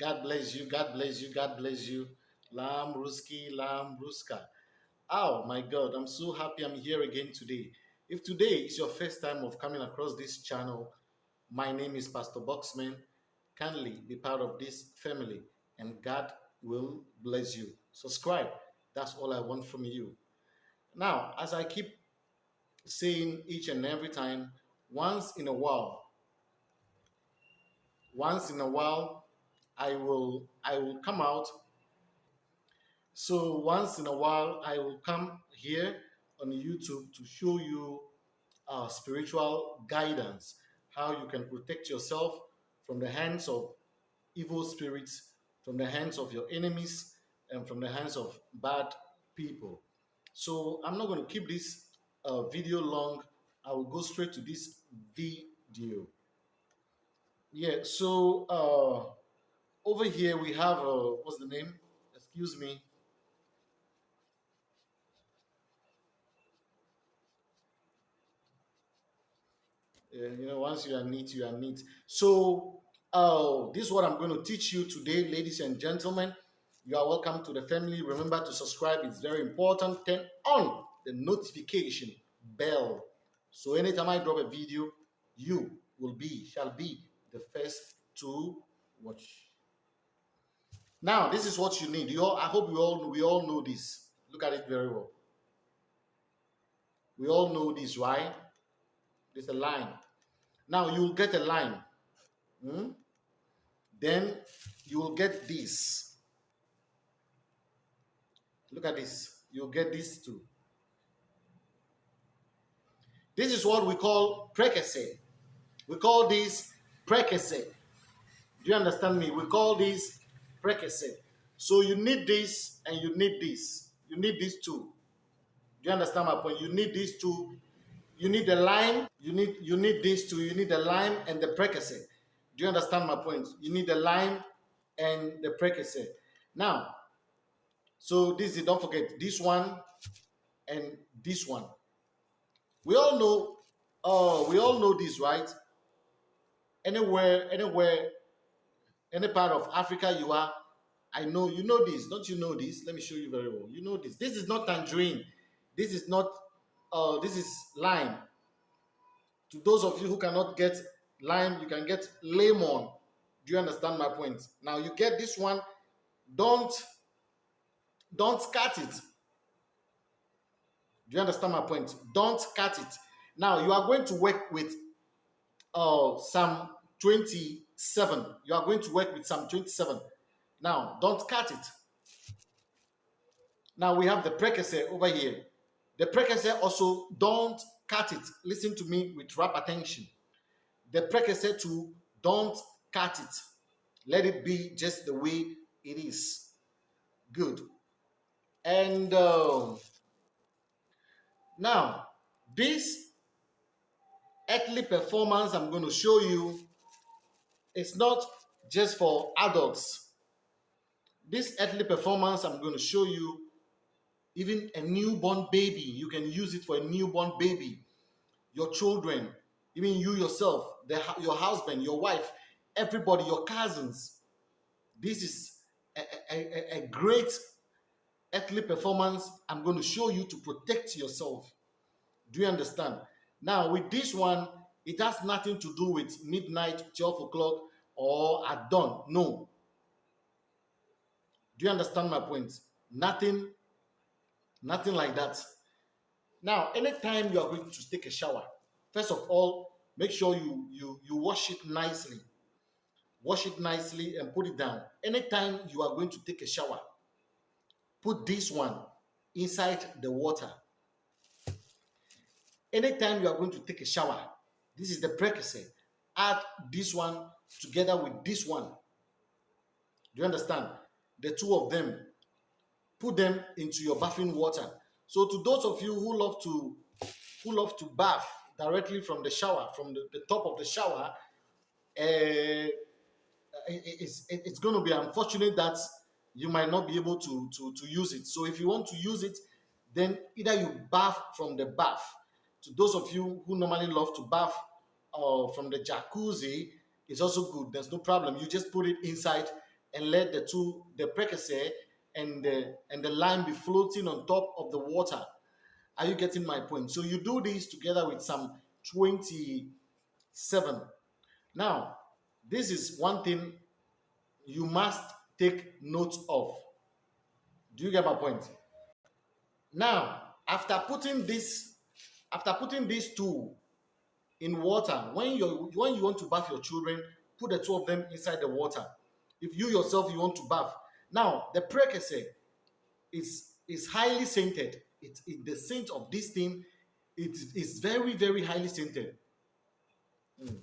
God bless you. God bless you. God bless you. Lam Ruski, Lam Ruska. Oh my God, I'm so happy I'm here again today. If today is your first time of coming across this channel, my name is Pastor Boxman. Kindly be part of this family and God will bless you. Subscribe. That's all I want from you. Now, as I keep saying each and every time, once in a while, once in a while, I will I will come out. So once in a while, I will come here on YouTube to show you uh, spiritual guidance, how you can protect yourself from the hands of evil spirits, from the hands of your enemies, and from the hands of bad people. So I'm not going to keep this uh, video long. I will go straight to this video. Yeah, so uh, over here we have, uh, what's the name? Excuse me. You know, once you are neat, you are neat. So, uh, this is what I'm going to teach you today, ladies and gentlemen. You are welcome to the family. Remember to subscribe, it's very important. Turn on the notification bell. So, anytime I drop a video, you will be, shall be the first to watch. Now, this is what you need. You all, I hope we all we all know this. Look at it very well. We all know this, right? There's a line. Now you will get a line. Hmm? Then you will get this. Look at this. You'll get this too. This is what we call prekese. We call this prekese. Do you understand me? We call this prekese. So you need this and you need this. You need these two. Do you understand my point? You need these two. You need the lime. You need you need these two. You need the lime and the prekese. Do you understand my point? You need the lime and the prekese. Now, so this is don't forget this one and this one. We all know. Oh, we all know this, right? anywhere, anywhere, any part of Africa you are, I know you know this. Don't you know this? Let me show you very well. You know this. This is not tangerine. This is not. Uh, this is lime. To those of you who cannot get lime, you can get lemon. Do you understand my point? Now you get this one. Don't don't cut it. Do you understand my point? Don't cut it. Now you are going to work with uh, Psalm 27. You are going to work with Psalm 27. Now, don't cut it. Now we have the prekese over here. The prekese also don't cut it. Listen to me with rap attention. The prekese to don't cut it. Let it be just the way it is. Good. And uh, now this earthly performance I'm going to show you is not just for adults. This earthly performance I'm going to show you, even a newborn baby, you can use it for a newborn baby, your children, even you yourself, the, your husband, your wife, everybody, your cousins. This is a, a, a great earthly performance I'm going to show you to protect yourself. Do you understand? Now, with this one, it has nothing to do with midnight, 12 o'clock, or at dawn. No. Do you understand my point? Nothing, nothing like that. Now, anytime you are going to take a shower, first of all, make sure you you you wash it nicely. Wash it nicely and put it down. Anytime you are going to take a shower, put this one inside the water anytime you are going to take a shower, this is the prekese. Add this one together with this one. Do you understand? The two of them, put them into your bathing water. So to those of you who love to who love to bath directly from the shower, from the, the top of the shower, uh, it's, it's going to be unfortunate that you might not be able to, to, to use it. So if you want to use it, then either you bath from the bath to those of you who normally love to bath uh, from the jacuzzi, it's also good. There's no problem. You just put it inside and let the two, the prekese and the and the lime be floating on top of the water. Are you getting my point? So you do this together with some 27. Now, this is one thing you must take note of. Do you get my point? Now, after putting this, after putting these two in water, when you when you want to bath your children, put the two of them inside the water. If you yourself you want to bath, now the prekese is is highly scented. It, it the scent of this thing it is very very highly scented. Mm.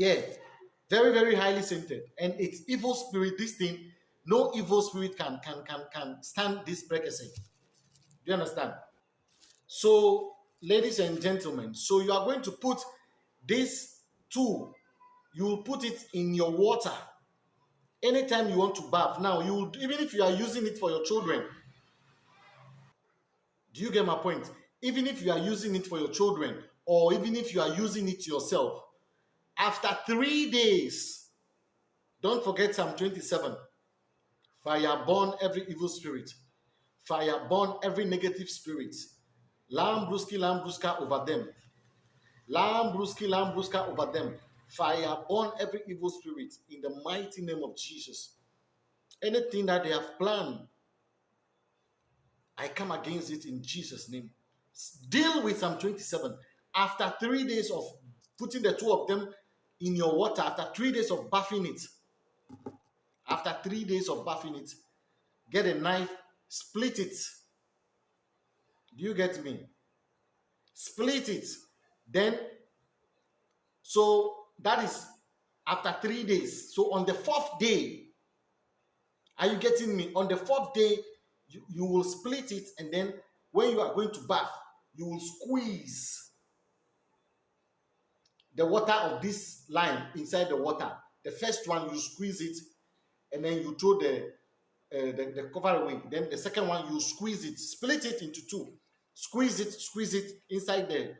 Yeah, very, very highly scented. And it's evil spirit, this thing, no evil spirit can can can can stand this prekese. Do you understand? So, ladies and gentlemen, so you are going to put this tool, you will put it in your water anytime you want to bath. Now, you will, even if you are using it for your children, do you get my point? Even if you are using it for your children, or even if you are using it yourself, after three days, don't forget Psalm 27. Fire burn every evil spirit. Fire burn every negative spirit. Lambruski, Lambruska over them. Lambruski, Lambruska over them. Fire burn every evil spirit in the mighty name of Jesus. Anything that they have planned, I come against it in Jesus' name. Deal with Psalm 27. After three days of putting the two of them in your water after three days of bathing it. After three days of buffing it, get a knife, split it. Do you get me? Split it. Then, so that is after three days. So on the fourth day, are you getting me? On the fourth day, you, you will split it, and then when you are going to bath, you will squeeze the water of this lime inside the water. The first one you squeeze it, and then you throw the uh, the, the cover away. Then the second one you squeeze it, split it into two, squeeze it, squeeze it inside the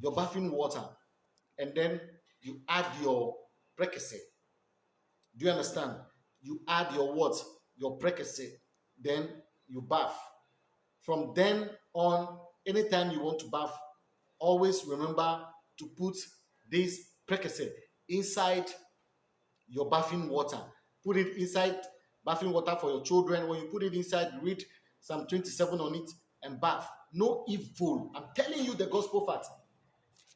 your bathing water, and then you add your prekese. Do you understand? You add your what? Your prekese. Then you bath. From then on, anytime you want to bath, always remember to put this prekese inside your bathing water. Put it inside bathing water for your children. When you put it inside, read Psalm 27 on it and bath. No evil. I'm telling you the gospel fact.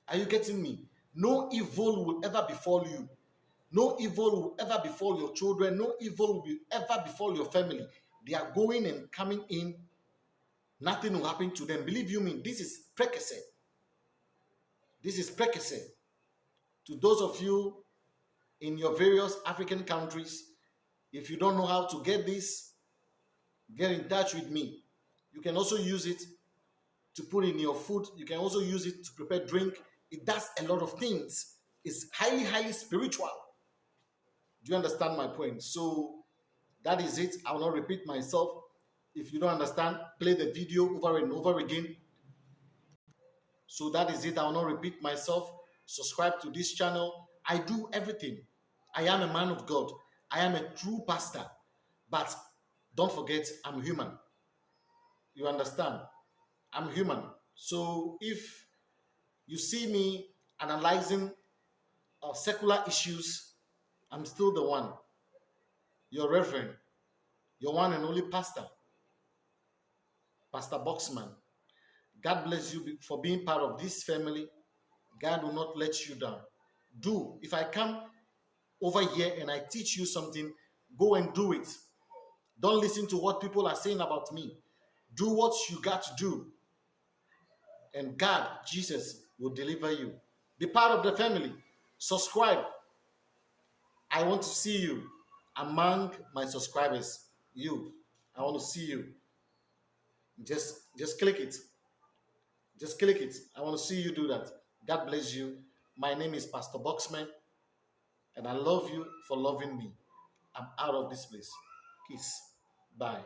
Are you getting me? No evil will ever befall you. No evil will ever befall your children. No evil will ever befall your family. They are going and coming in. Nothing will happen to them. Believe you me, this is prekese. This is prekese to those of you in your various African countries, if you don't know how to get this, get in touch with me. You can also use it to put in your food. You can also use it to prepare drink. It does a lot of things. It's highly, highly spiritual. Do you understand my point? So that is it. I will not repeat myself. If you don't understand, play the video over and over again. So that is it. I will not repeat myself subscribe to this channel. I do everything. I am a man of God. I am a true pastor. But don't forget, I'm human. You understand? I'm human. So if you see me analyzing uh, secular issues, I'm still the one. Your reverend, your one and only pastor, Pastor Boxman. God bless you for being part of this family. God will not let you down. Do. If I come over here and I teach you something, go and do it. Don't listen to what people are saying about me. Do what you got to do. And God, Jesus, will deliver you. Be part of the family. Subscribe. I want to see you among my subscribers. You. I want to see you. Just just click it. Just click it. I want to see you do that. God bless you. My name is Pastor Boxman, and I love you for loving me. I'm out of this place. Peace. Bye.